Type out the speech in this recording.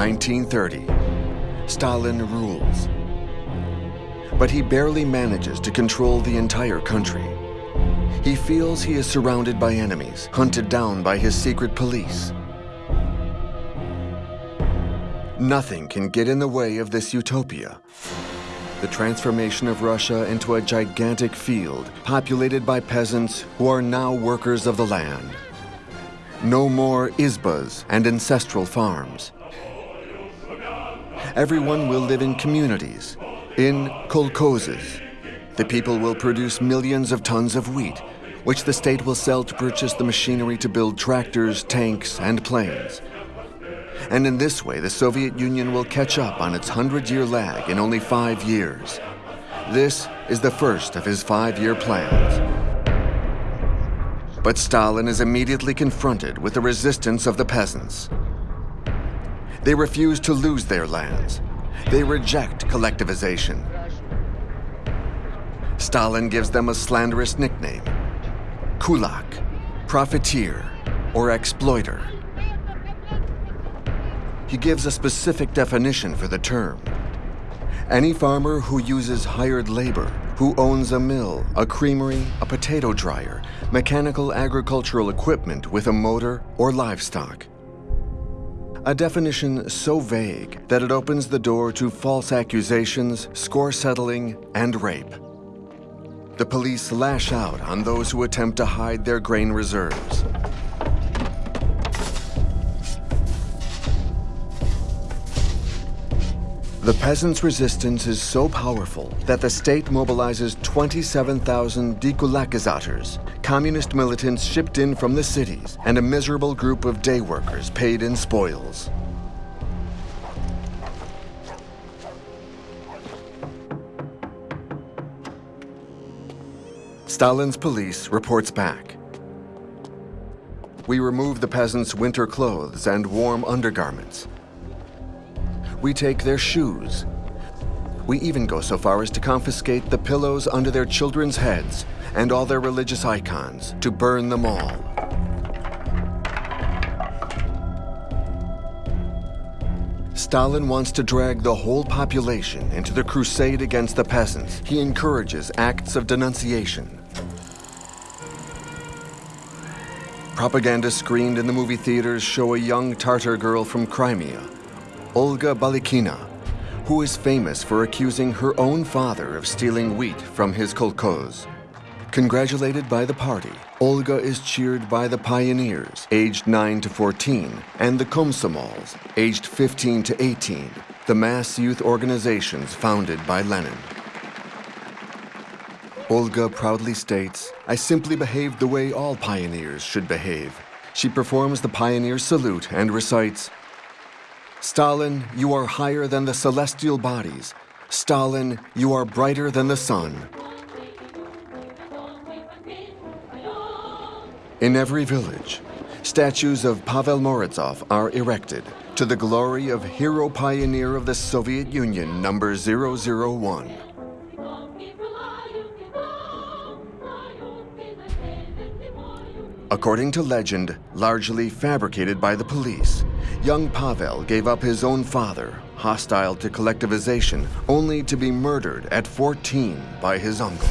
1930. Stalin rules. But he barely manages to control the entire country. He feels he is surrounded by enemies, hunted down by his secret police. Nothing can get in the way of this utopia. The transformation of Russia into a gigantic field populated by peasants who are now workers of the land. No more izbas and ancestral farms. Everyone will live in communities, in kolkhozes. The people will produce millions of tons of wheat, which the state will sell to purchase the machinery to build tractors, tanks, and planes. And in this way, the Soviet Union will catch up on its 100-year lag in only five years. This is the first of his five-year plans. But Stalin is immediately confronted with the resistance of the peasants. They refuse to lose their lands. They reject collectivization. Stalin gives them a slanderous nickname, kulak, profiteer, or exploiter. He gives a specific definition for the term. Any farmer who uses hired labor, who owns a mill, a creamery, a potato dryer, mechanical agricultural equipment with a motor or livestock. A definition so vague that it opens the door to false accusations, score settling, and rape. The police lash out on those who attempt to hide their grain reserves. The peasants' resistance is so powerful that the state mobilizes 27,000 dekulakizators, communist militants shipped in from the cities, and a miserable group of day workers paid in spoils. Stalin's police reports back. We remove the peasants' winter clothes and warm undergarments. We take their shoes. We even go so far as to confiscate the pillows under their children's heads and all their religious icons, to burn them all. Stalin wants to drag the whole population into the crusade against the peasants. He encourages acts of denunciation. Propaganda screened in the movie theaters show a young Tartar girl from Crimea Olga Balikina, who is famous for accusing her own father of stealing wheat from his kolkhoz. Congratulated by the party, Olga is cheered by the pioneers, aged 9 to 14, and the Komsomols, aged 15 to 18, the mass youth organizations founded by Lenin. Olga proudly states, I simply behaved the way all pioneers should behave. She performs the pioneer salute and recites, Stalin, you are higher than the celestial bodies. Stalin, you are brighter than the sun. In every village, statues of Pavel Morozov are erected to the glory of hero pioneer of the Soviet Union number 001. According to legend, largely fabricated by the police, young Pavel gave up his own father, hostile to collectivization, only to be murdered at 14 by his uncle.